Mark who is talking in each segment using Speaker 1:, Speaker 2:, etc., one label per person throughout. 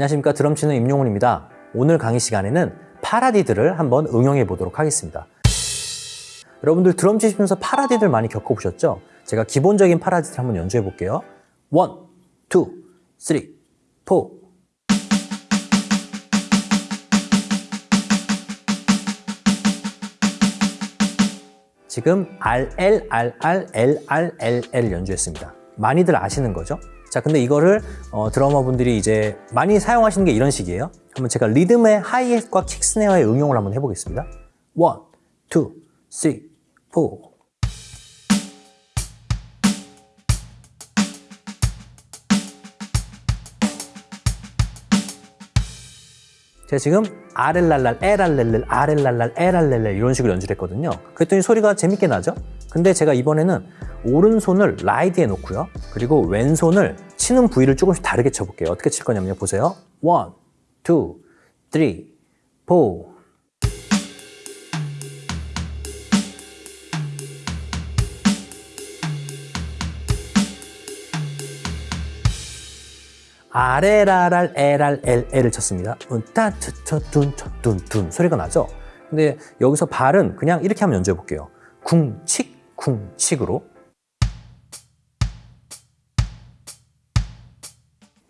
Speaker 1: 안녕하십니까 드럼 치는 임용훈입니다. 오늘 강의 시간에는 paradiddle을 한번 응용해 보도록 하겠습니다. 여러분들 드럼 치시면서 paradiddle 많이 겪어보셨죠? 제가 기본적인 paradiddle 한번 연주해 볼게요. one, two, three, four. 지금 RL, RR, LR, LL 연주했습니다. 많이들 아시는 거죠? 자 근데 이거를 어, 드러머 분들이 이제 많이 사용하시는 게 이런 식이에요. 한번 제가 리듬의 하이햇과 킥스네어의 응용을 한번 해보겠습니다. 1, 2, 3, 4 제가 지금 아렐랄랄, 에랄렐렐, 아렐랄랄, 에랄렐렐 이런 식으로 연주를 했거든요. 그랬더니 소리가 재밌게 나죠? 근데 제가 이번에는 오른손을 라이드에 놓고요. 그리고 왼손을 치는 부위를 조금씩 다르게 쳐볼게요. 어떻게 칠 거냐면요. 보세요. 1, 2, 3, 4, 아레랄알 에랄 엘에를 쳤습니다. 음, 따투투둔투둔둔 소리가 나죠? 근데 여기서 발은 그냥 이렇게 한번 연주해 볼게요. 궁칙 궁칙으로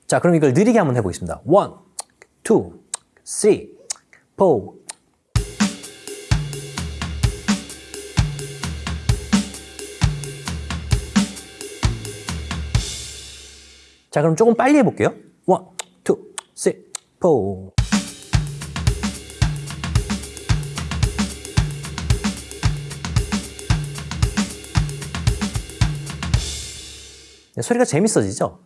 Speaker 1: 자 그럼 이걸 느리게 한번 해보겠습니다. 1, 2, 3, 4, 자, 그럼 조금 빨리 해볼게요. 원, two, three, four. 네, 소리가 재밌어지죠?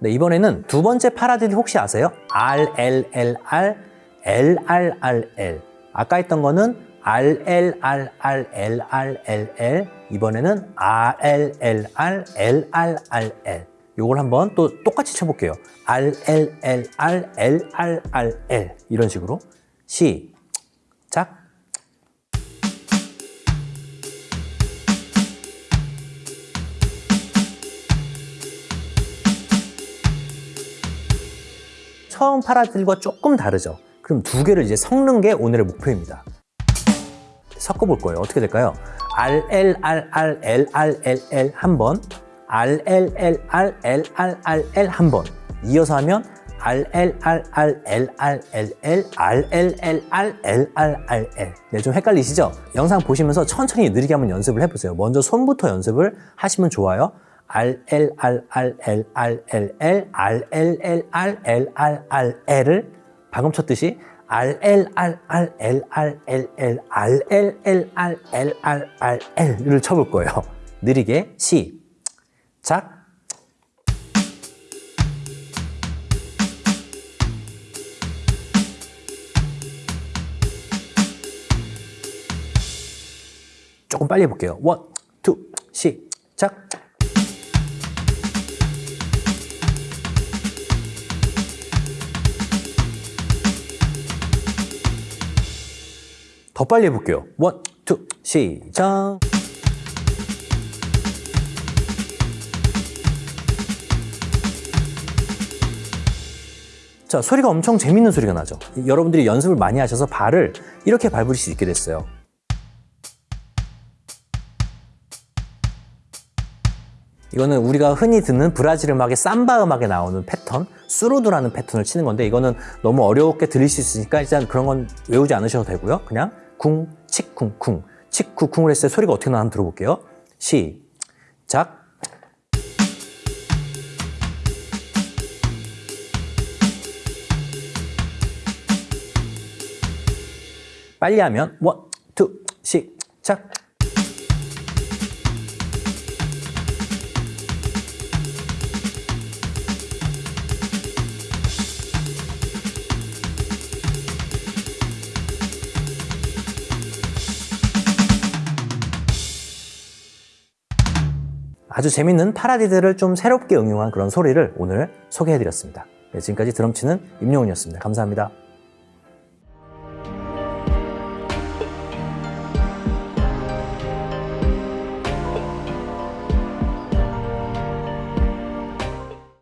Speaker 1: 네, 이번에는 두 번째 paradiddle 혹시 아세요? R, L, L, R, L, R, R, L. 아까 했던 거는 R, L, R, R, L, R, L, L. 이번에는 R, L, L, R, L, R, R, L. 요걸 한번 또 똑같이 쳐볼게요. R, L, L, R, L, R, R, L. 이런 식으로. 시작. 처음 파라들과 조금 다르죠. 그럼 두 개를 이제 섞는 게 오늘의 목표입니다. 섞어볼 거예요. 어떻게 될까요? R, L, R, R, L, R, L, L 한 번, R, L, L, R, L, R, R, L 한 번. 이어서 하면 R, L, R, R, L, R, L, L, R, L, L, R, L, R, R, L. 네, 좀 헷갈리시죠? 영상 보시면서 천천히 느리게 한번 연습을 해보세요. 먼저 손부터 연습을 하시면 좋아요. R, L, R, R, L, R, L, L, R, L, L, R, L, R, R, L을 방금 쳤듯이 R, L, R, R, L, R, L, L, R, L, L, R, L, R, R, L을 쳐볼 거예요. 느리게 시 작. 조금 빨리 해볼게요. 원, 투, 시작. 더 빨리 해볼게요. one, two, 시작. 자, 소리가 엄청 재밌는 소리가 나죠. 여러분들이 연습을 많이 하셔서 발을 이렇게 밟을 수 있게 됐어요. 이거는 우리가 흔히 듣는 브라질 음악의 삼바 음악에 나오는 패턴, surdo라는 패턴을 치는 건데 이거는 너무 어렵게 들릴 수 있으니까 일단 그런 건 외우지 않으셔도 되고요. 그냥 쿵, 칙쿵, 쿵, 칙쿵, 쿵을 했을 때 소리가 어떻게 나는지 들어볼게요. 시작. 빨리 하면 one, two, 시작. 아주 재밌는 파라디드를 좀 새롭게 응용한 그런 소리를 오늘 소개해드렸습니다. 네, 지금까지 드럼 치는 임용훈이었습니다. 감사합니다.